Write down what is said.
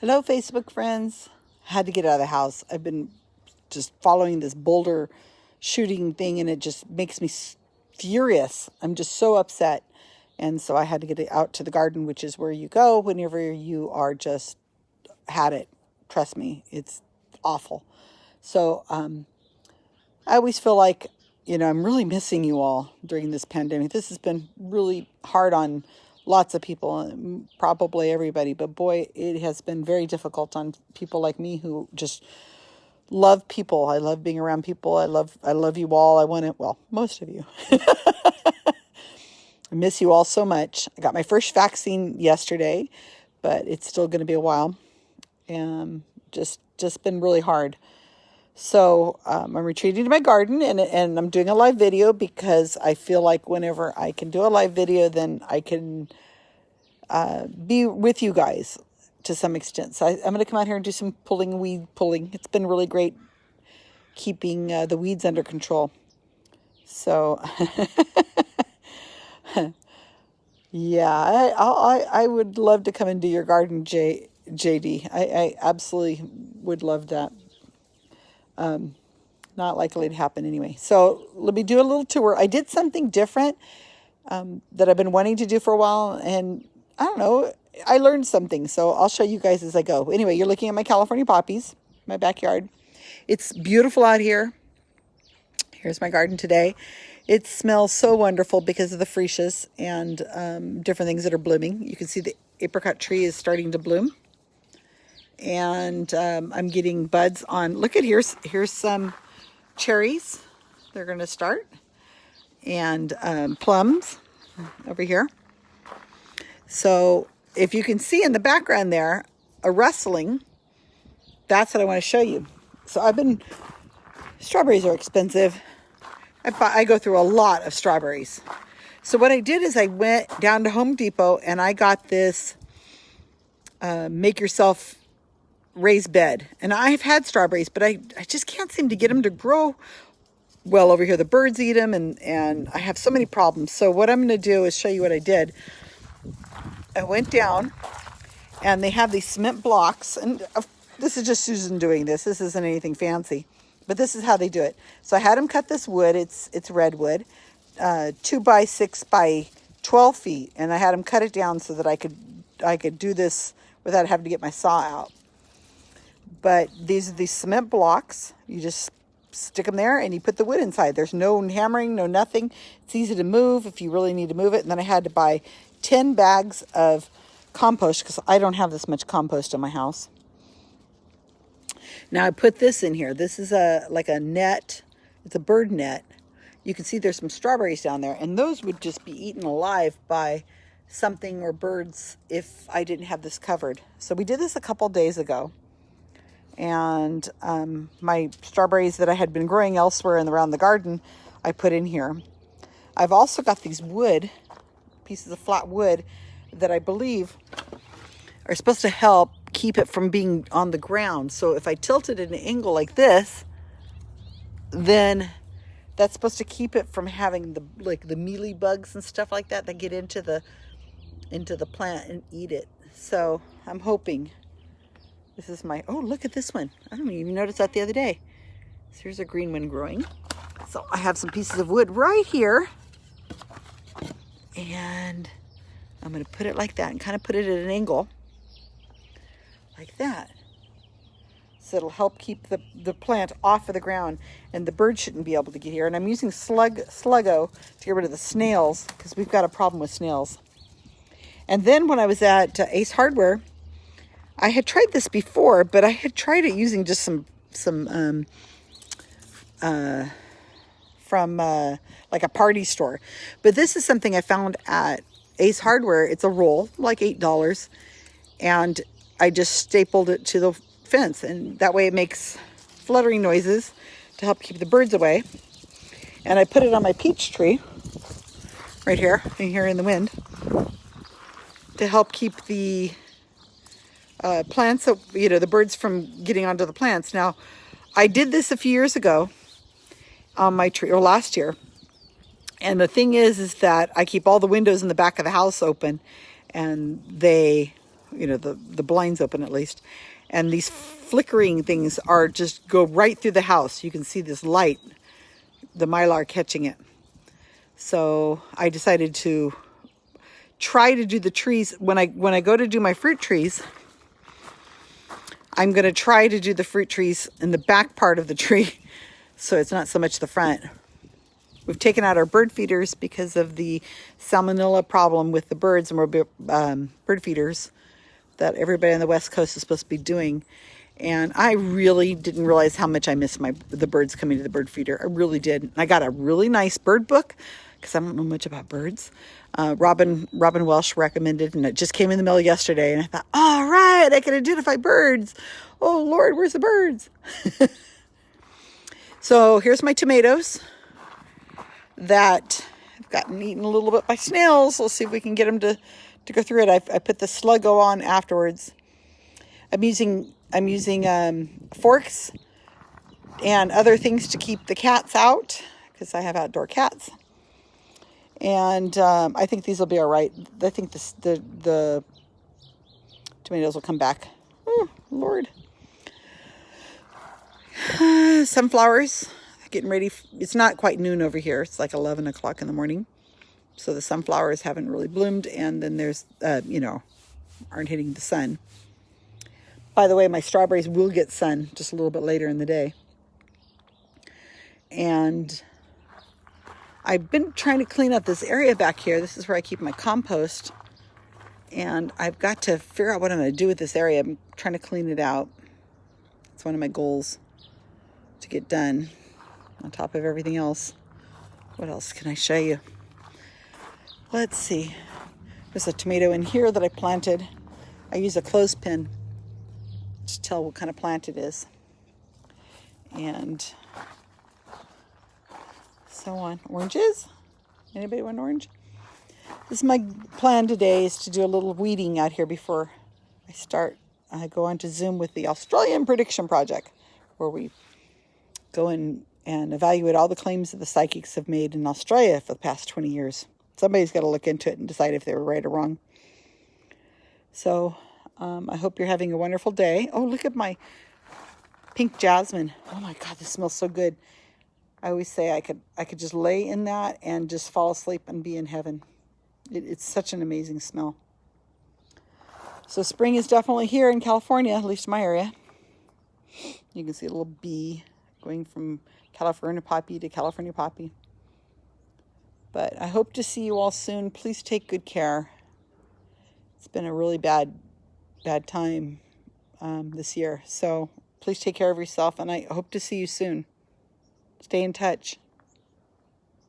Hello, Facebook friends. Had to get out of the house. I've been just following this Boulder shooting thing and it just makes me furious. I'm just so upset. And so I had to get out to the garden, which is where you go whenever you are just had it. Trust me, it's awful. So um, I always feel like, you know, I'm really missing you all during this pandemic. This has been really hard on lots of people, um, probably everybody, but boy, it has been very difficult on people like me who just love people. I love being around people. I love I love you all. I want it well, most of you. I miss you all so much. I got my first vaccine yesterday, but it's still going to be a while. And just just been really hard. So um, I'm retreating to my garden and, and I'm doing a live video because I feel like whenever I can do a live video, then I can uh, be with you guys to some extent. So I, am going to come out here and do some pulling, weed pulling. It's been really great keeping uh, the weeds under control. So, yeah, I, I, I would love to come and do your garden, J, JD. I, I absolutely would love that. Um, not likely to happen anyway. So let me do a little tour. I did something different um, that I've been wanting to do for a while, and I don't know, I learned something. So I'll show you guys as I go. Anyway, you're looking at my California poppies, my backyard. It's beautiful out here. Here's my garden today. It smells so wonderful because of the freesias and um, different things that are blooming. You can see the apricot tree is starting to bloom and um, I'm getting buds on. Look at here's here's some cherries. They're going to start and um, plums over here. So if you can see in the background there a rustling, that's what I want to show you. So I've been strawberries are expensive. I, I go through a lot of strawberries. So what I did is I went down to Home Depot and I got this uh, make yourself raised bed. And I've had strawberries, but I, I just can't seem to get them to grow well over here. The birds eat them and, and I have so many problems. So what I'm going to do is show you what I did. I went down and they have these cement blocks and this is just Susan doing this. This isn't anything fancy, but this is how they do it. So I had them cut this wood. It's, it's redwood, uh, two by six by 12 feet. And I had them cut it down so that I could, I could do this without having to get my saw out. But these are these cement blocks. You just stick them there and you put the wood inside. There's no hammering, no nothing. It's easy to move if you really need to move it. And then I had to buy 10 bags of compost because I don't have this much compost in my house. Now I put this in here. This is a like a net. It's a bird net. You can see there's some strawberries down there and those would just be eaten alive by something or birds if I didn't have this covered. So we did this a couple days ago and um, my strawberries that I had been growing elsewhere and around the garden, I put in here. I've also got these wood, pieces of flat wood, that I believe are supposed to help keep it from being on the ground. So if I tilt it at an angle like this, then that's supposed to keep it from having the like the mealy bugs and stuff like that that get into the into the plant and eat it. So I'm hoping this is my, oh, look at this one. I don't even notice that the other day. So here's a green one growing. So I have some pieces of wood right here. And I'm going to put it like that and kind of put it at an angle. Like that. So it'll help keep the, the plant off of the ground and the birds shouldn't be able to get here. And I'm using slug Sluggo to get rid of the snails because we've got a problem with snails. And then when I was at uh, Ace Hardware, I had tried this before, but I had tried it using just some, some, um, uh, from, uh, like a party store. But this is something I found at Ace Hardware. It's a roll, like $8. And I just stapled it to the fence. And that way it makes fluttering noises to help keep the birds away. And I put it on my peach tree right here, in here in the wind to help keep the uh, plants, you know, the birds from getting onto the plants. Now, I did this a few years ago on my tree, or last year. And the thing is, is that I keep all the windows in the back of the house open and they you know, the, the blinds open at least. And these flickering things are just go right through the house. You can see this light, the mylar catching it. So I decided to try to do the trees when I when I go to do my fruit trees. I'm going to try to do the fruit trees in the back part of the tree so it's not so much the front. We've taken out our bird feeders because of the salmonella problem with the birds and we're um, bird feeders that everybody on the west coast is supposed to be doing. And I really didn't realize how much I missed my the birds coming to the bird feeder. I really did. I got a really nice bird book because I don't know much about birds. Uh, Robin Robin Welsh recommended, and it just came in the mail yesterday. And I thought, all right, I can identify birds. Oh Lord, where's the birds? so here's my tomatoes that have gotten eaten a little bit by snails. Let's see if we can get them to, to go through it. I, I put the Sluggo on afterwards. I'm using I'm using um, forks and other things to keep the cats out because I have outdoor cats. And um, I think these will be all right. I think this, the the tomatoes will come back. Oh, Lord. Sunflowers getting ready. It's not quite noon over here. It's like 11 o'clock in the morning. So the sunflowers haven't really bloomed. And then there's, uh, you know, aren't hitting the sun. By the way, my strawberries will get sun just a little bit later in the day. And I've been trying to clean up this area back here. This is where I keep my compost. And I've got to figure out what I'm going to do with this area. I'm trying to clean it out. It's one of my goals to get done on top of everything else. What else can I show you? Let's see. There's a tomato in here that I planted. I use a clothespin to tell what kind of plant it is. And so on. Oranges? Anybody want orange? This is my plan today is to do a little weeding out here before I start. I go on to Zoom with the Australian Prediction Project, where we go and and evaluate all the claims that the psychics have made in Australia for the past 20 years. Somebody's got to look into it and decide if they were right or wrong. So um, I hope you're having a wonderful day. Oh, look at my pink jasmine. Oh my God, this smells so good. I always say I could I could just lay in that and just fall asleep and be in heaven. It, it's such an amazing smell. So spring is definitely here in California, at least my area. You can see a little bee going from California poppy to California poppy. But I hope to see you all soon. Please take good care. It's been a really bad, bad time um, this year. So please take care of yourself, and I hope to see you soon. Stay in touch.